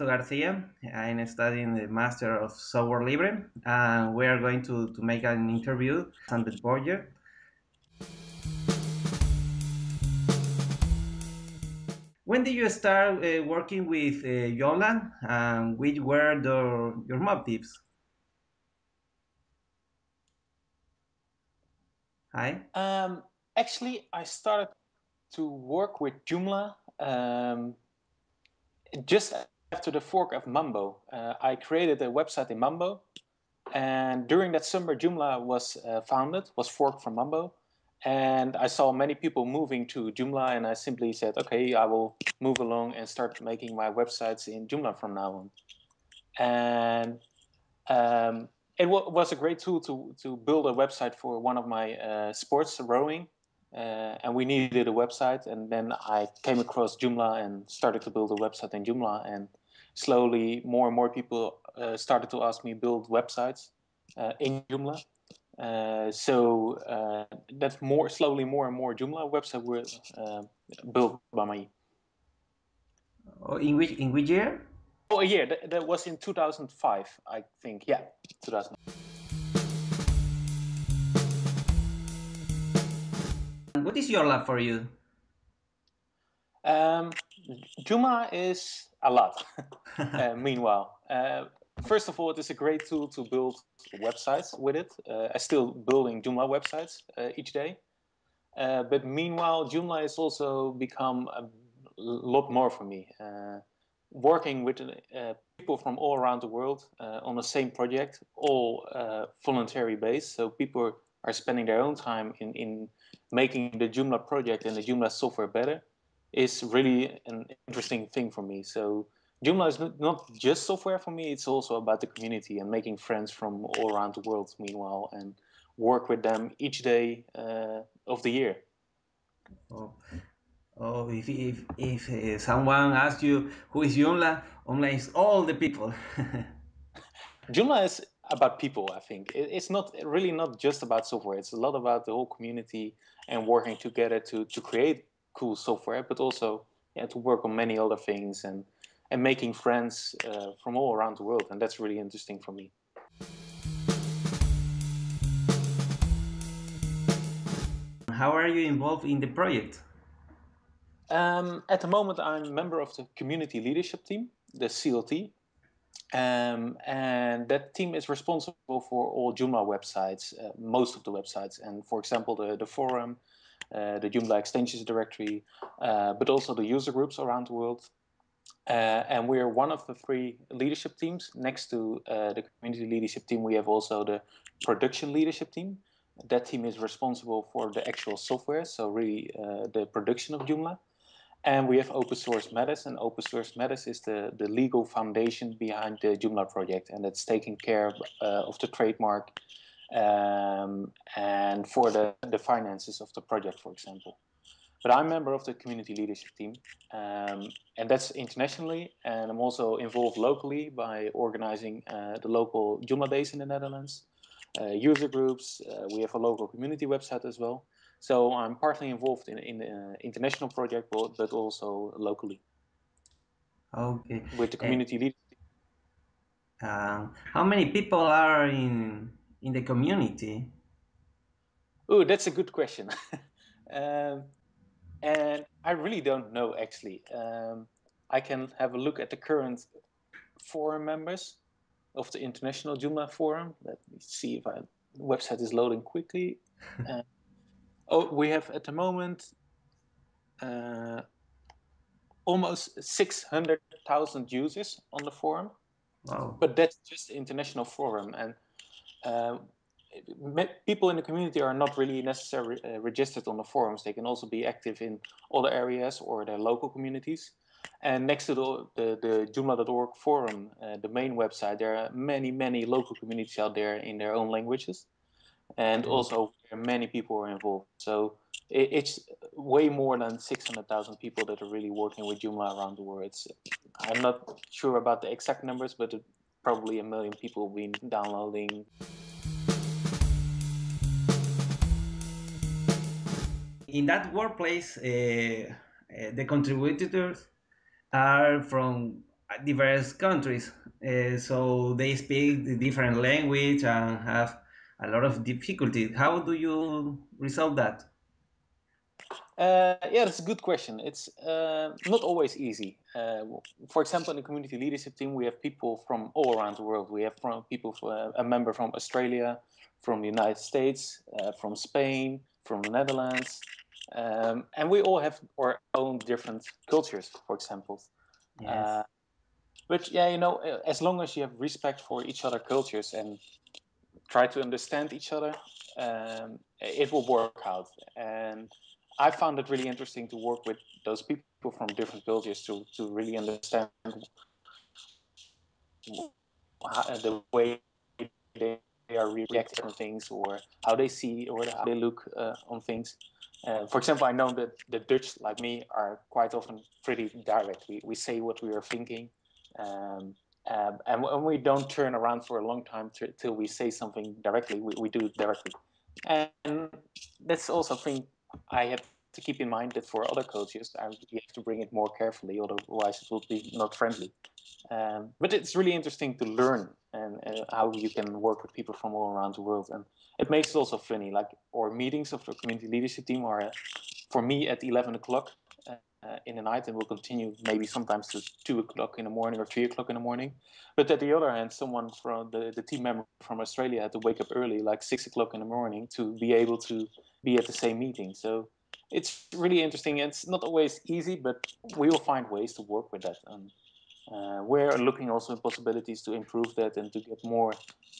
uh, Garcia. I'm studying the Master of Software Libre, and we are going to, to make an interview on the project. When did you start uh, working with uh, and which were the, your motives? Hi. Um, actually, I started to work with Joomla um, just after the fork of Mambo, uh, I created a website in Mambo. And during that summer, Joomla was uh, founded, was forked from Mambo. And I saw many people moving to Joomla, and I simply said, okay, I will move along and start making my websites in Joomla from now on. And um, it was a great tool to, to build a website for one of my uh, sports, rowing uh, and we needed a website. And then I came across Joomla and started to build a website in Joomla. And slowly, more and more people uh, started to ask me build websites uh, in Joomla. Uh, so uh, that's more slowly, more and more Joomla website were uh, built by me. Oh, in which in which year? Oh, yeah. That, that was in 2005, I think. Yeah, 2000. What is Joomla for you? Um, Joomla is a lot. uh, meanwhile, uh, first of all, it is a great tool to build websites with it. Uh, I'm still building Joomla websites uh, each day. Uh, but meanwhile, Joomla has also become a lot more for me. Uh, working with people from all around the world on the same project, all voluntary based. So people are spending their own time in, in making the Joomla project and the Joomla software better is really an interesting thing for me. So Joomla is not just software for me, it's also about the community and making friends from all around the world meanwhile and work with them each day uh, of the year. Oh. Oh, if, if, if uh, someone asks you who is Joomla, Joomla is all the people. Joomla is about people i think it's not really not just about software it's a lot about the whole community and working together to to create cool software but also yeah, to work on many other things and and making friends uh, from all around the world and that's really interesting for me. How are you involved in the project? Um, at the moment i'm a member of the community leadership team the clt um, and that team is responsible for all Joomla websites, uh, most of the websites, and for example, the, the forum, the Joomla extensions directory, uh, but also the user groups around the world. Uh, and we're one of the three leadership teams. Next to uh, the community leadership team, we have also the production leadership team. That team is responsible for the actual software, so really uh, the production of Joomla. And we have Open Source Matters, and Open Source Matters is the, the legal foundation behind the Joomla project, and it's taking care uh, of the trademark um, and for the, the finances of the project, for example. But I'm a member of the community leadership team, um, and that's internationally, and I'm also involved locally by organizing uh, the local Joomla days in the Netherlands, uh, user groups, uh, we have a local community website as well. So I'm partly involved in in the uh, international project, but also locally. Okay. With the community uh, leaders. Uh, how many people are in in the community? Oh, that's a good question. um, and I really don't know actually. Um, I can have a look at the current forum members of the International Joomla Forum. Let me see if I website is loading quickly. uh, Oh, we have at the moment uh, almost 600,000 users on the forum. Wow. But that's just the international forum. And uh, people in the community are not really necessarily uh, registered on the forums. They can also be active in other areas or their local communities. And next to the, the, the Joomla.org forum, uh, the main website, there are many, many local communities out there in their own languages and also many people are involved. So it, it's way more than 600,000 people that are really working with Joomla around the world. It's, I'm not sure about the exact numbers, but probably a million people been downloading. In that workplace, uh, uh, the contributors are from diverse countries, uh, so they speak the different language and have a lot of difficulty. How do you resolve that? Uh, yeah, that's a good question. It's uh, not always easy. Uh, for example, in the community leadership team, we have people from all around the world. We have from people, from, a member from Australia, from the United States, uh, from Spain, from the Netherlands, um, and we all have our own different cultures. For example, yes. Uh, but yeah, you know, as long as you have respect for each other cultures and try to understand each other, um, it will work out. And I found it really interesting to work with those people from different cultures to, to really understand the way they are reacting to things or how they see or how they look uh, on things. Uh, for example, I know that the Dutch, like me, are quite often pretty direct. We, we say what we are thinking. Um, um, and, when we don't turn around for a long time till we say something directly. We, we do it directly. And that's also a thing I have to keep in mind that for other cultures, I, have to bring it more carefully, otherwise it will be not friendly. Um, but it's really interesting to learn and how you can work with people from all around the world. And it makes it also funny, like our meetings of the community leadership team are, uh, for me, at 11 o'clock uh, in the night and will continue maybe sometimes to 2 o'clock in the morning or 3 o'clock in the morning. But at the other hand, someone from the, the team member from Australia had to wake up early, like 6 o'clock in the morning, to be able to be at the same meeting. So it's really interesting. It's not always easy, but we will find ways to work with that. And uh, we're looking also at possibilities to improve that and to get more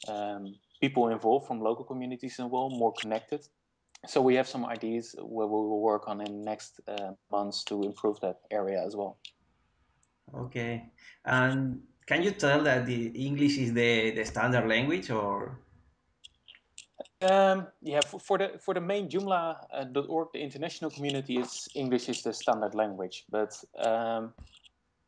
um, people involved from local communities involved, more connected. So we have some ideas where we will work on in next uh, months to improve that area as well. Okay, and can you tell that the English is the, the standard language or? Um, yeah, for, for, the for the main Joomla.org, uh, the international community, is English is the standard language, but um,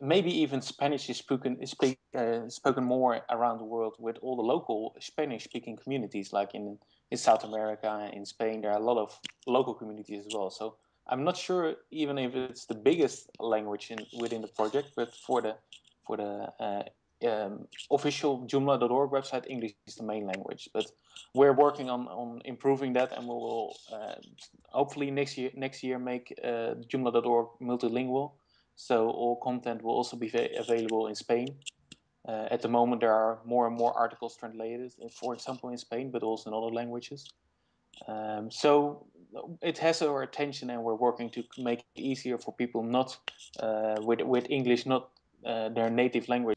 maybe even Spanish is spoken is speak, uh, spoken more around the world with all the local Spanish-speaking communities, like in in South America, in Spain. There are a lot of local communities as well. So I'm not sure even if it's the biggest language in, within the project, but for the for the uh, um, official Joomla.org website, English is the main language. But we're working on, on improving that, and we will uh, hopefully next year next year make uh, Joomla.org multilingual. So all content will also be available in Spain. Uh, at the moment, there are more and more articles translated, for example, in Spain, but also in other languages. Um, so it has our attention, and we're working to make it easier for people not uh, with with English, not uh, their native language.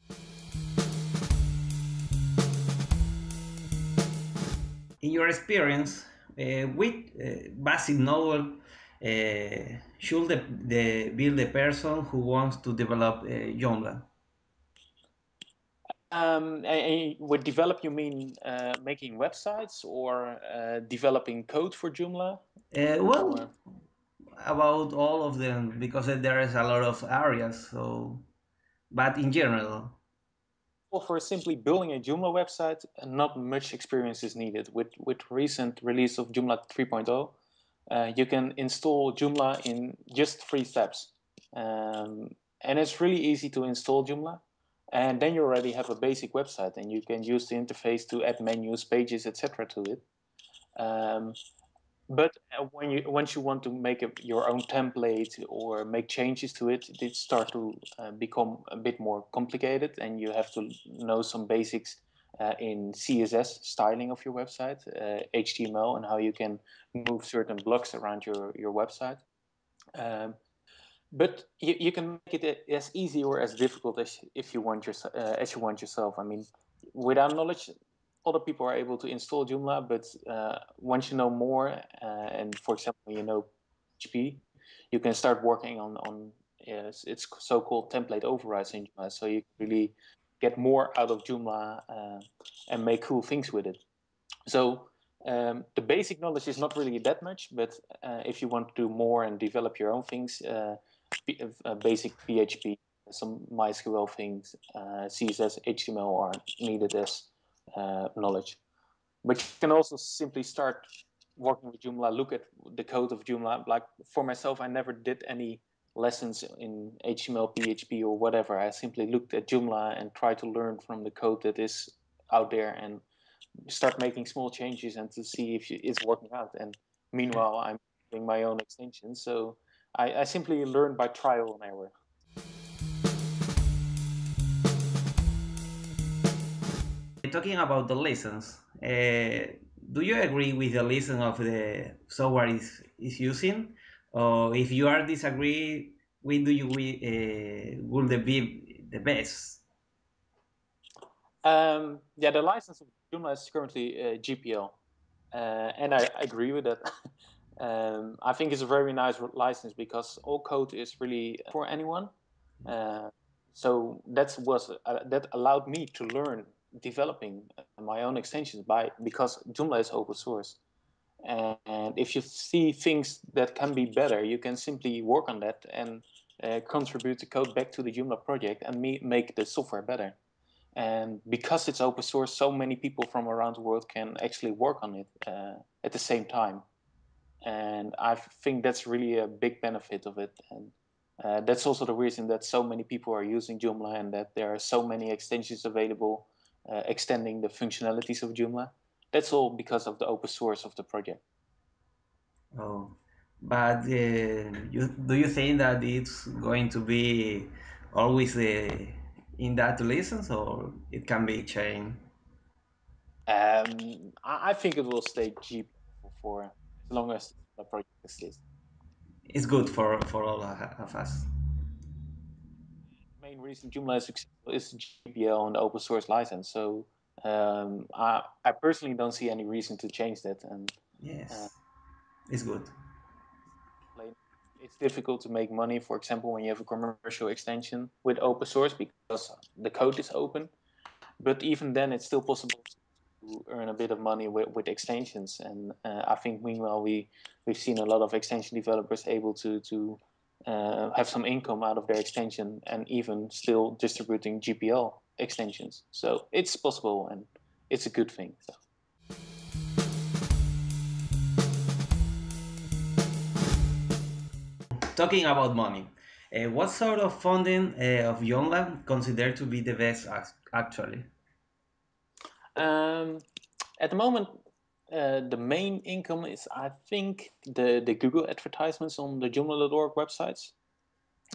in your experience, uh, which uh, basic novel uh, should the, the, be the person who wants to develop uh, Joomla? Um, and with develop, you mean uh, making websites or uh, developing code for Joomla? Uh, well, about all of them because there is a lot of areas. So, but in general Well, for simply building a Joomla website, not much experience is needed. With, with recent release of Joomla 3.0, uh, you can install Joomla in just three steps. Um, and it's really easy to install Joomla. And then you already have a basic website and you can use the interface to add menus, pages, etc. to it. Um, but uh, when you once you want to make a, your own template or make changes to it, it starts to uh, become a bit more complicated, and you have to know some basics uh, in CSS styling of your website, HTML, uh, and how you can move certain blocks around your your website. Um, but you, you can make it as easy or as difficult as if you want your, uh, as you want yourself. I mean, without knowledge, other people are able to install Joomla, but uh, once you know more, uh, and for example, you know PHP, you can start working on on yes, it's so-called template overrides in Joomla. So you can really get more out of Joomla uh, and make cool things with it. So um, the basic knowledge is not really that much, but uh, if you want to do more and develop your own things, uh, uh, basic PHP, some MySQL things, CSS, HTML are needed as uh, knowledge. But you can also simply start working with Joomla, look at the code of Joomla. Like for myself, I never did any lessons in HTML, PHP, or whatever. I simply looked at Joomla and tried to learn from the code that is out there and start making small changes and to see if it's working out. And meanwhile, I'm doing my own extensions. So I, I simply learn by trial and error. Talking about the lessons, uh, do you agree with the lesson of the software is, is using? Or if you are disagree, when do you uh, will be the best? Um, yeah, the license of Joomla is currently uh, GPL, uh, and I agree with that. um, I think it's a very nice license because all code is really for anyone. Uh, so that was uh, that allowed me to learn developing my own extensions by because Joomla is open source. And if you see things that can be better, you can simply work on that and uh, contribute the code back to the Joomla project and me make the software better. And because it's open source, so many people from around the world can actually work on it uh, at the same time. And I think that's really a big benefit of it. And uh, that's also the reason that so many people are using Joomla and that there are so many extensions available uh, extending the functionalities of Joomla. That's all because of the open source of the project. Oh, but uh, you, do you think that it's going to be always the in that license, or it can be changed? Um, I think it will stay cheap for long as the project exists. It's good for for all of us. Main reason Joomla is successful is GPL and open source license. So um, I, I personally don't see any reason to change that. And yes, uh, it's good. It's difficult to make money, for example, when you have a commercial extension with open source because the code is open. But even then, it's still possible earn a bit of money with, with extensions. And uh, I think meanwhile we we've seen a lot of extension developers able to to uh, have some income out of their extension and even still distributing GPL extensions. So it's possible and it's a good thing. So. Talking about money, uh, what sort of funding uh, of Joomla considered to be the best actually? Um, at the moment, uh, the main income is, I think, the, the Google advertisements on the Joomla.org websites.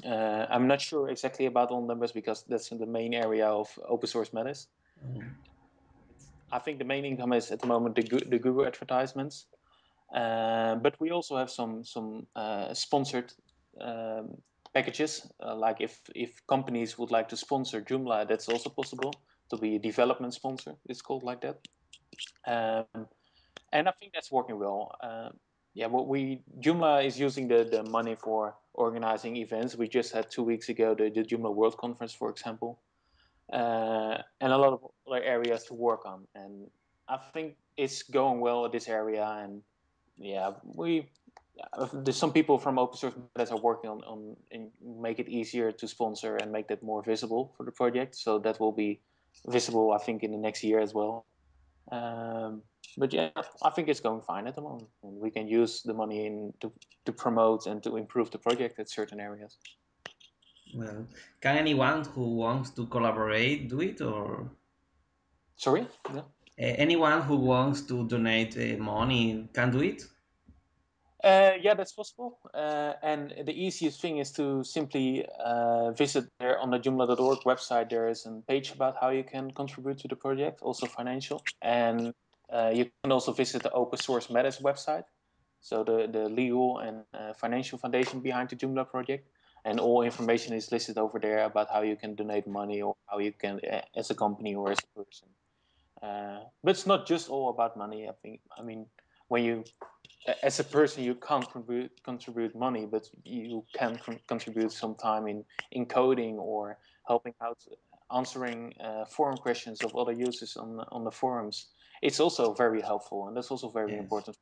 Uh, I'm not sure exactly about all numbers because that's in the main area of open source matters. Mm. I think the main income is at the moment the, the Google advertisements, uh, but we also have some some uh, sponsored um, packages. Uh, like if if companies would like to sponsor Joomla, that's also possible to be a development sponsor. It's called like that, um, and I think that's working well. Uh, yeah, what we Joomla is using the the money for organizing events. We just had two weeks ago the, the Joomla World Conference, for example, uh, and a lot of other areas to work on. And I think it's going well at this area. And yeah, we there's some people from open source that are working on on make it easier to sponsor and make that more visible for the project. So that will be visible, I think, in the next year as well. Um, but yeah, I think it's going fine at the moment, and we can use the money in to, to promote and to improve the project at certain areas. Well, can anyone who wants to collaborate do it, or sorry, yeah. Uh, anyone who wants to donate uh, money can do it. Uh, yeah, that's possible. Uh, and the easiest thing is to simply uh, visit there on the Joomla.org website. There is a page about how you can contribute to the project, also financial. And uh, you can also visit the Open Source Matters website, so the, the legal and uh, financial foundation behind the Joomla project. And all information is listed over there about how you can donate money or how you can, uh, as a company or as a person. But it's not just all about money. I think. I mean, when you, as a person, you can't contribute contribute money, but you can contribute some time in in coding or helping out answering uh, forum questions of other users on on the forums it's also very helpful and that's also very yes. important.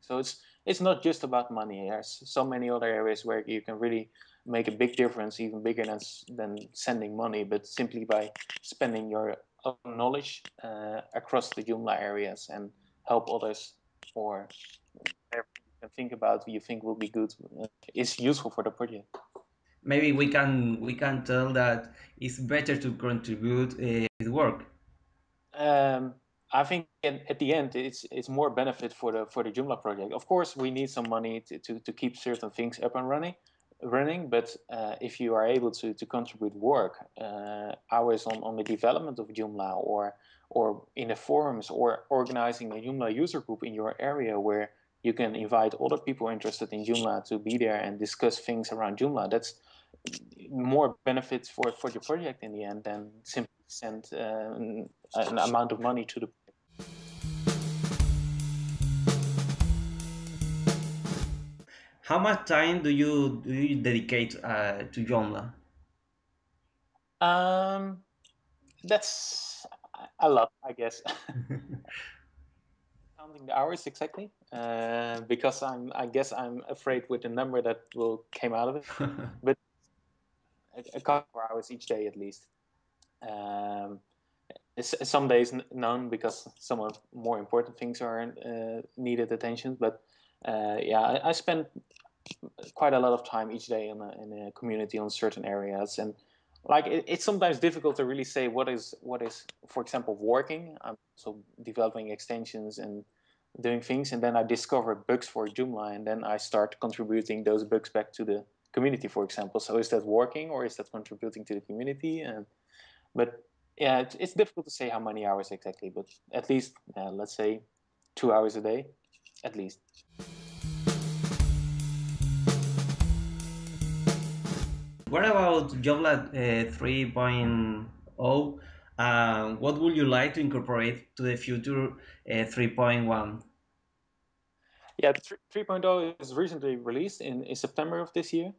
So it's it's not just about money. There's so many other areas where you can really make a big difference, even bigger than than sending money, but simply by spending your own knowledge uh, across the Joomla areas and help others or can think about what you think will be good is useful for the project. maybe we can we can tell that it's better to contribute uh, with work. Um, I think at, at, the end it's it's more benefit for the for the Joomla project. Of course, we need some money to, to, to keep certain things up and running, running. But uh, if you are able to to contribute work uh, hours on, on the development of Joomla or or in the forums or organizing a Joomla user group in your area where you can invite other people interested in Joomla to be there and discuss things around Joomla. That's more benefits for for your project in the end than simply send uh, an amount of money to the How much time do you do you dedicate uh, to Joomla? Um, that's a lot, I guess. Counting the hours exactly, uh, because I'm. I guess I'm afraid with the number that will came out of it, but a couple of hours each day at least. Um, some days none because some of more important things are uh, needed attention. But uh, yeah, I, I, spend quite a lot of time each day in a, in a community on certain areas, and like it, it's sometimes difficult to really say what is what is, for example, working. I'm also developing extensions and doing things, and then I discover bugs for Joomla, and then I start contributing those bugs back to the community, for example. So is that working or is that contributing to the community? And but yeah, it's, difficult to say how many hours exactly, but at least uh, let's say two hours a day, at least. What about Joomla uh, 3.0? Uh, what would you like to incorporate to the future uh, 3.1? Yeah, 3.0 is recently released in, in September of this year.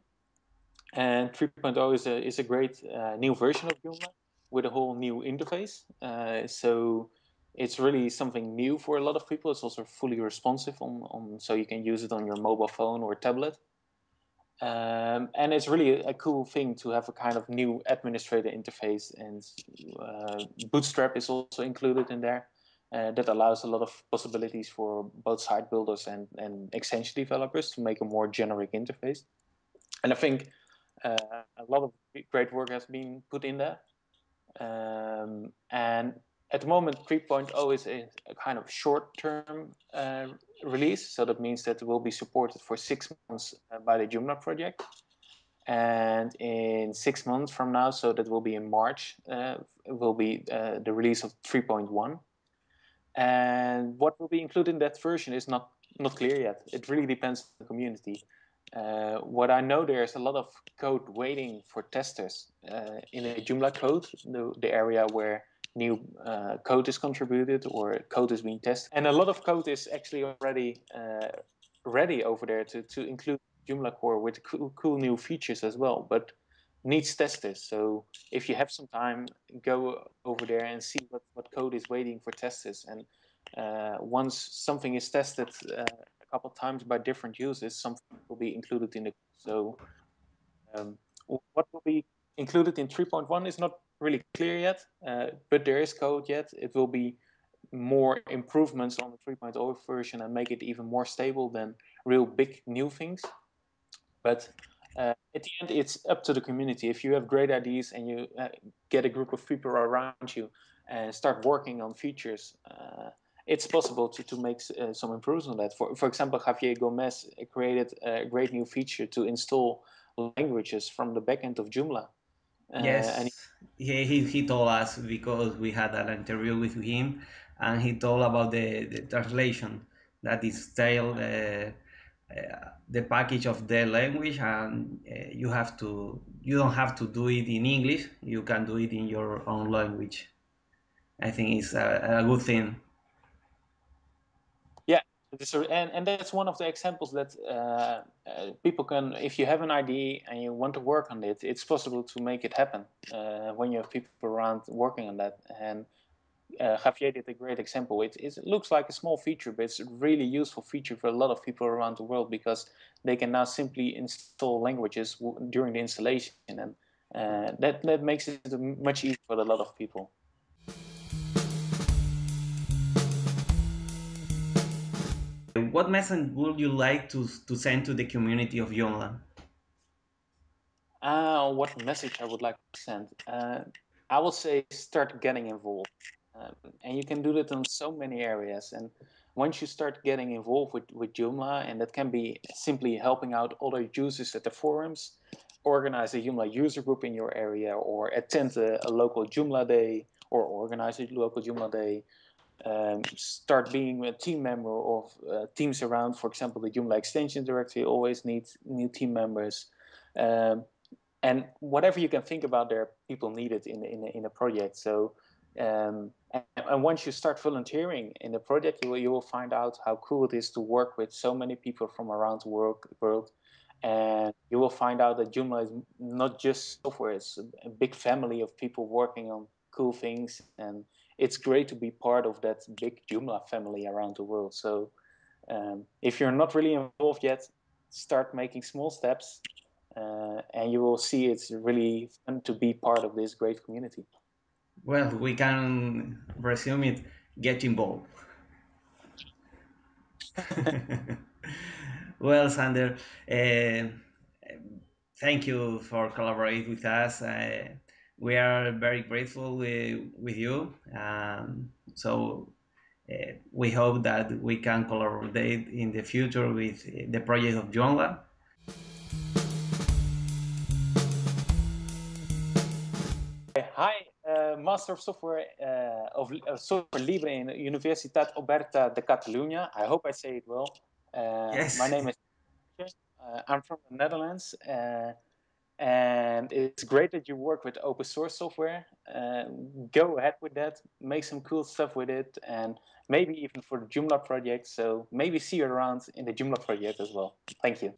And 3.0 is a, is a great uh, new version of Joomla with a whole new interface. Uh, so it's really something new for a lot of people. It's also fully responsive on, on so you can use it on your mobile phone or tablet. Um, and it's really a cool thing to have a kind of new administrator interface and uh, Bootstrap is also included in there. Uh, that allows a lot of possibilities for both site builders and, and extension developers to make a more generic interface. And I think uh, a lot of great work has been put in there. Um, and at the moment, 3.0 is a, a, kind of short-term uh, release, so that means that it will be supported for six months uh, by the Joomla project. And in six months from now, so that will be in March, uh, will be uh, the release of 3.1. And what will be included in that version is not not clear yet. It really depends on the community. Uh, what I know, there's a lot of code waiting for testers uh, in a Joomla code, the, the area where new uh, code is contributed or code is being tested. And a lot of code is actually already uh, ready over there to, to include Joomla core with cool, cool new features as well, but needs testers. So if you have some time, go over there and see what, what code is waiting for testers. And uh, once something is tested, a couple times by different users, something will be included in the so um, what will be included in 3.1 is not really clear yet, uh, but there is code yet. It will be more improvements on the 3.0 version and make it even more stable than real big new things. But uh, at the end, it's up to the community. If you have great ideas and you uh, get a group of people around you and start working on features, uh, it's possible to, to make uh, some improvements on that. For, for example, Javier Gomez created a great new feature to install languages from the backend of Joomla. Uh, yes, he, he, he told us because we had an interview with him and he told about the, the translation that is still uh, uh, the package of the language and uh, you have to you don't have to do it in english you can do it in your own language. I think it's a, a good thing and, and that's one of the examples that uh, uh, people can, if you have an idea and you want to work on it, it's possible to make it happen uh, when you have people around working on that. And uh, Javier did a great example. It, it looks like a small feature, but it's a really useful feature for a lot of people around the world because they can now simply install languages during the installation, and uh, that that makes it much easier for a lot of people. What message would you like to, to send to the community of Joomla? Um, what message I would like to send. Uh, I will say start getting involved. Um, and you can do that in so many areas. And once you start getting involved with, with Joomla, and that can be simply helping out other users at the forums, organize a Joomla user group in your area, or attend a, a local Joomla day, or organize a local Joomla day, um, start being a team member of uh, teams around. For example, the Joomla extension directory always needs new team members. Um, and whatever you can think about there, people need it in, in, in a project. So um, and, and, once you start volunteering in the project, you will, you will find out how cool it is to work with so many people from around the world, world. And you will find out that Joomla is not just software, it's a big family of people working on cool things. And it's great to be part of that big Joomla family around the world. So um, if you're not really involved yet, start making small steps uh, and you will see it's really fun to be part of this great community. Well, we can resume it. Get involved. well, Sander, uh, thank you for collaborating with us. Uh, we are very grateful with, with you. Um, so uh, we hope that we can collaborate in the future with the project of Joomla. Hi, uh, Master of Software uh, of uh, Software Libre in Universitat Oberta de Catalunya. I hope I say it well. Uh, yes. My name is. Uh, I'm from the Netherlands, uh, and it's great that you work with open source software. Uh, go ahead with that. Make some cool stuff with it, and maybe even for the Joomla project. So maybe see you around in the Joomla project as well. Thank you.